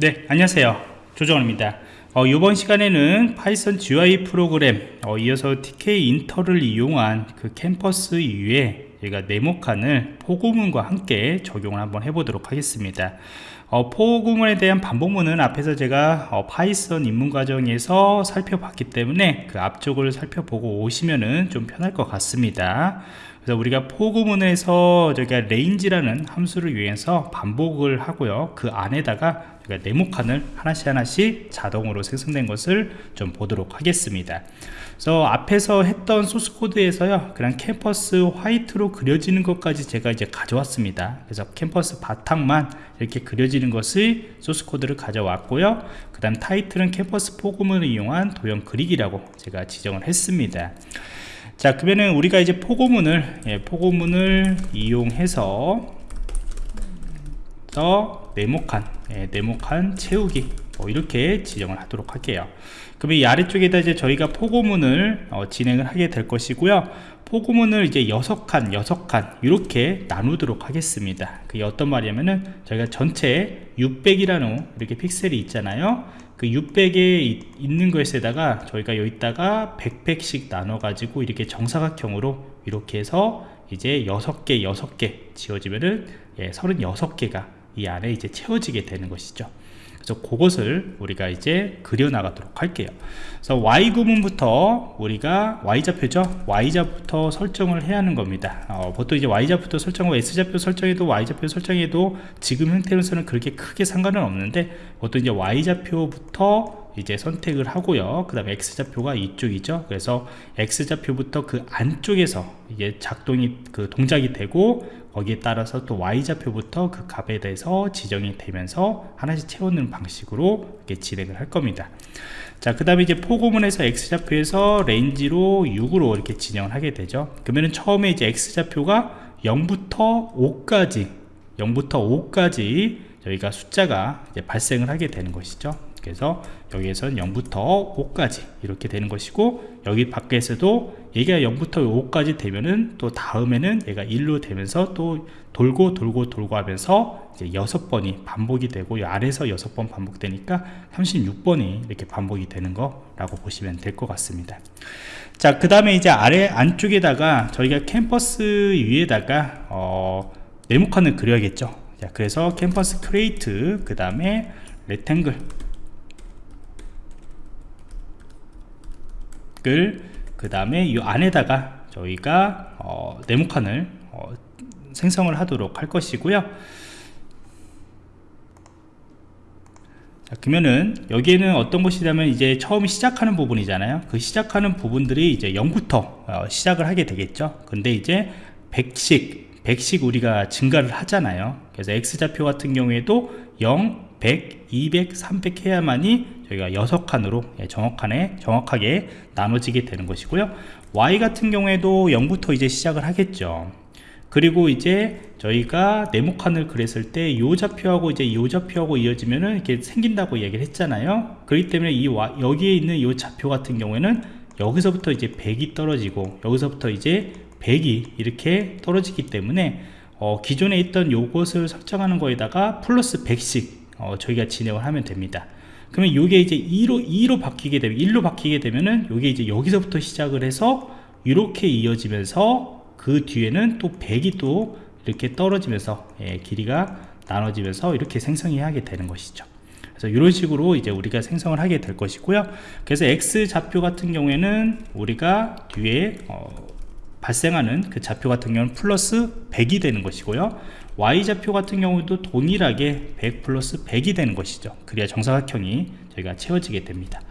네 안녕하세요. 조정원입니다. 어, 이번 시간에는 Python GUI 프로그램 어, 이어서 Tkinter를 이용한 그 캔버스 이후에 저희가 네모칸을 for 구문과 함께 적용을 한번 해보도록 하겠습니다. 어, for 구문에 대한 반복문은 앞에서 제가 어, Python 입문 과정에서 살펴봤기 때문에 그 앞쪽을 살펴보고 오시면은 좀 편할 것 같습니다 그래서 우리가 for 구문에서 저희가 range라는 함수를 이용해서 반복을 하고요. 그 안에다가 저희가 네모칸을 하나씩 하나씩 자동으로 생성된 것을 좀 보도록 하겠습니다. 그래서 앞에서 했던 소스 코드에서요 그냥 캔버스 white로 그려지는 것까지 제가 이제 가져왔습니다. 그래서 캔버스 바탕만 이렇게 그려지는 것을 소스 코드를 가져왔고요. 그 다음 타이틀은 캔버스 for 구문을 이용한 도형 그리기라고 제가 지정을 했습니다 자 그러면은 우리가 이제 포고문을 예, 포고문을 이용해서 더 네모칸 예, 네모칸 채우기 뭐 이렇게 지정을 하도록 할게요. 그러면 이 아래쪽에다 이제 저희가 포고문을 어, 진행을 하게 될 것이고요. 포고문을 이제 6칸 6칸 이렇게 나누도록 하겠습니다. 그게 어떤 말이냐면은 저희가 전체 600이라는 이렇게 픽셀이 있잖아요 그 600에 있는 것에다가 저희가 여기다가 100팩씩 나눠 가지고 이렇게 정사각형으로 이렇게 해서 이제 6개 6개 지워지면은 예, 36개가 이 안에 이제 채워지게 되는 것이죠 그래서 그것을 우리가 이제 그려나가도록 할게요. 그래서 y 구문부터 우리가 y좌표죠? Y좌부터 설정을 해야 하는 겁니다. 어, 보통 이제 y좌부터 설정하고 s좌표 설정해도 y좌표 설정해도 지금 형태로서는 그렇게 크게 상관은 없는데 보통 이제 y좌표부터 이제 선택을 하고요. 그 다음에 x좌표가 이쪽이죠. 그래서 x좌표부터 그 안쪽에서 이게 작동이 그 동작이 되고 거기에 따라서 또 y좌표부터 그 값에 대해서 지정이 되면서 하나씩 채우는 방식으로 이렇게 진행을 할 겁니다. 자 그 다음에 이제 포고문에서 x좌표에서 range로 6으로 이렇게 진행을 하게 되죠. 그러면은 처음에 이제 x좌표가 0부터 5까지 0부터 5까지 저희가 숫자가 발생을 하게 되는 것이죠 그래서 여기에서는 0부터 5까지 이렇게 되는 것이고 여기 밖에서도 얘가 0부터 5까지 되면은 또 다음에는 얘가 1로 되면서 또 돌고 돌고 돌고 하면서 이제 6번이 반복이 되고 이 아래에서 6번 반복되니까 36번이 이렇게 반복이 되는 거라고 보시면 될 것 같습니다. 자 그 다음에 이제 아래 안쪽에다가 저희가 캔버스 위에다가 어, 네모칸을 그려야겠죠? 자 그래서 canvas create 그 다음에 rectangle 그 다음에 이 안에다가 저희가 어, 네모칸을 어, 생성을 하도록 할 것이고요. 자, 그러면은 여기에는 어떤 것이냐면 이제 처음 시작하는 부분이잖아요. 그 시작하는 부분들이 이제 0부터 어, 시작을 하게 되겠죠. 근데 이제 100씩 100씩 우리가 증가를 하잖아요. 그래서 X좌표 같은 경우에도 0, 100, 200, 300 해야만이 저희가 6칸으로 예, 정확하게, 정확하게 나눠지게 되는 것이고요. Y 같은 경우에도 0부터 이제 시작을 하겠죠. 그리고 이제 저희가 네모칸을 그렸을 때 이 좌표하고 이제 이 좌표하고 이어지면은 이렇게 생긴다고 얘기를 했잖아요. 그렇기 때문에 이 여기에 있는 이 좌표 같은 경우에는 여기서부터 이제 100이 떨어지고 여기서부터 이제 100이 이렇게 떨어지기 때문에 어, 기존에 있던 요것을 설정하는 거에다가 플러스 100씩 어, 저희가 진행을 하면 됩니다. 그러면 이게 이제 2로 2로 바뀌게 되면 1로 바뀌게 되면은 이게 이제 여기서부터 시작을 해서 이렇게 이어지면서 그 뒤에는 또 100이 또 이렇게 떨어지면서 예, 길이가 나눠지면서 이렇게 생성이 하게 되는 것이죠. 그래서 이런 식으로 이제 우리가 생성을 하게 될 것이고요. 그래서 x 좌표 같은 경우에는 우리가 뒤에 어, 발생하는 그 좌표 같은 경우는 플러스 100이 되는 것이고요 Y좌표 같은 경우도 동일하게 100 플러스 100이 되는 것이죠. 그래야 정사각형이 저희가 채워지게 됩니다.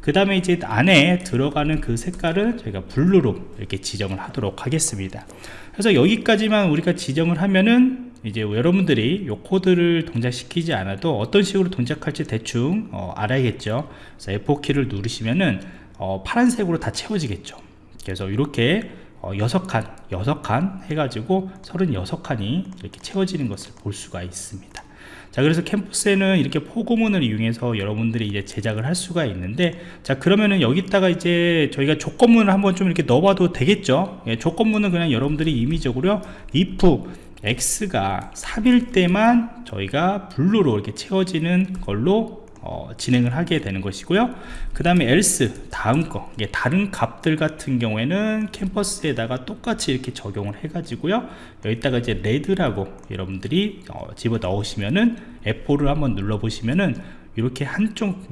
그 다음에 이제 안에 들어가는 그 색깔은 저희가 blue로 이렇게 지정을 하도록 하겠습니다. 그래서 여기까지만 우리가 지정을 하면은 이제 여러분들이 이 코드를 동작시키지 않아도 어떤 식으로 동작할지 대충 어, 알아야겠죠. 그래서 F4키를 누르시면은 어, 파란색으로 다 채워지겠죠. 그래서 이렇게 어, 6칸 6칸 해가지고 36칸이 이렇게 채워지는 것을 볼 수가 있습니다. 자 그래서 캠퍼스에는 이렇게 포고문을 이용해서 여러분들이 이제 제작을 할 수가 있는데 자 그러면은 여기다가 이제 저희가 조건문을 한번 좀 이렇게 넣어봐도 되겠죠? 예, 조건문은 그냥 여러분들이 임의적으로 if X가 3일 때만 저희가 블루로 이렇게 채워지는 걸로 어, 진행을 하게 되는 것이고요. 그 다음에 else 다음 거. 이게 다른 값들 같은 경우에는 캠퍼스에다가 똑같이 이렇게 적용을 해 가지고요. 여기다가 이제 레드라고 여러분들이 어, 집어 넣으시면은 F4를 한번 눌러 보시면은 이렇게 한쪽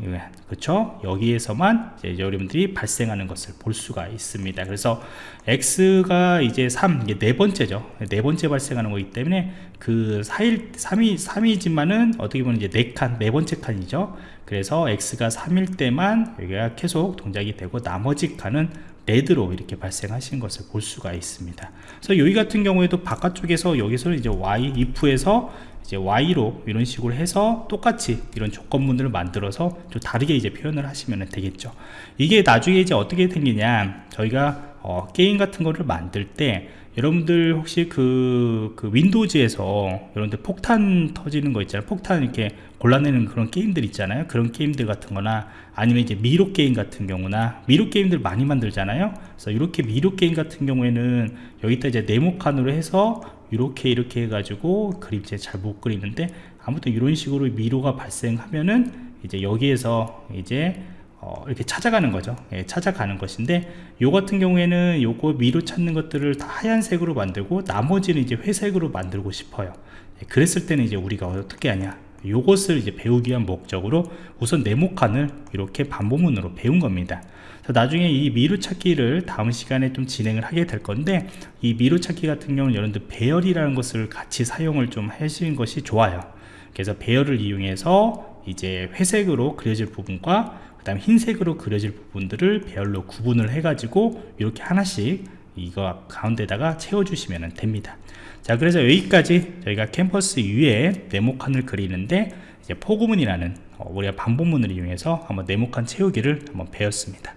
그렇죠 여기에서만 이제 여러분들이 발생하는 것을 볼 수가 있습니다. 그래서 x가 이제 3 이게 네 번째죠. 네 번째 발생하는 거기 때문에 그 4일 3이 3이지만은 어떻게 보면 이제 네칸네 번째 칸이죠. 그래서 x가 3일 때만 여기가 계속 동작이 되고 나머지 칸은 레드로 이렇게 발생하신 것을 볼 수가 있습니다. 그래서 여기 같은 경우에도 바깥쪽에서 여기서 이제 y if에서 이제 y로 이런 식으로 해서 똑같이 이런 조건문들을 만들어서 좀 다르게 이제 표현을 하시면 되겠죠. 이게 나중에 이제 어떻게 생기냐? 저희가 어, 게임 같은 거를 만들 때 여러분들 혹시 그, 그 윈도우즈에서 여러분들 폭탄 터지는 거 있잖아요. 폭탄 이렇게 골라내는 그런 게임들 있잖아요. 그런 게임들 같은 거나 아니면 이제 미로 게임 같은 경우나 미로 게임들 많이 만들잖아요. 그래서 이렇게 미로 게임 같은 경우에는 여기다 이제 네모칸으로 해서 이렇게 이렇게 해가지고 그림체 잘 못 그리는데 아무튼 이런 식으로 미로가 발생하면은 이제 여기에서 이제 어, 이렇게 찾아가는 거죠. 예, 찾아가는 것인데 요 같은 경우에는 요거 미로 찾는 것들을 다 하얀색으로 만들고 나머지는 이제 회색으로 만들고 싶어요. 예, 그랬을 때는 이제 우리가 어떻게 하냐 요것을 이제 배우기 위한 목적으로 우선 네모칸을 이렇게 반복문으로 배운 겁니다. 나중에 이 미루 찾기를 다음 시간에 좀 진행을 하게 될 건데 이 미루 찾기 같은 경우는 여러분들 배열이라는 것을 같이 사용을 좀 하시는 것이 좋아요. 그래서 배열을 이용해서 이제 회색으로 그려질 부분과 그 다음 흰색으로 그려질 부분들을 배열로 구분을 해 가지고 이렇게 하나씩 이거 가운데다가 채워주시면 됩니다. 자 그래서 여기까지 저희가 캠퍼스 위에 네모칸을 그리는데 이제 포구문이라는 어, 우리가 반복문을 이용해서 한번 네모칸 채우기를 한번 배웠습니다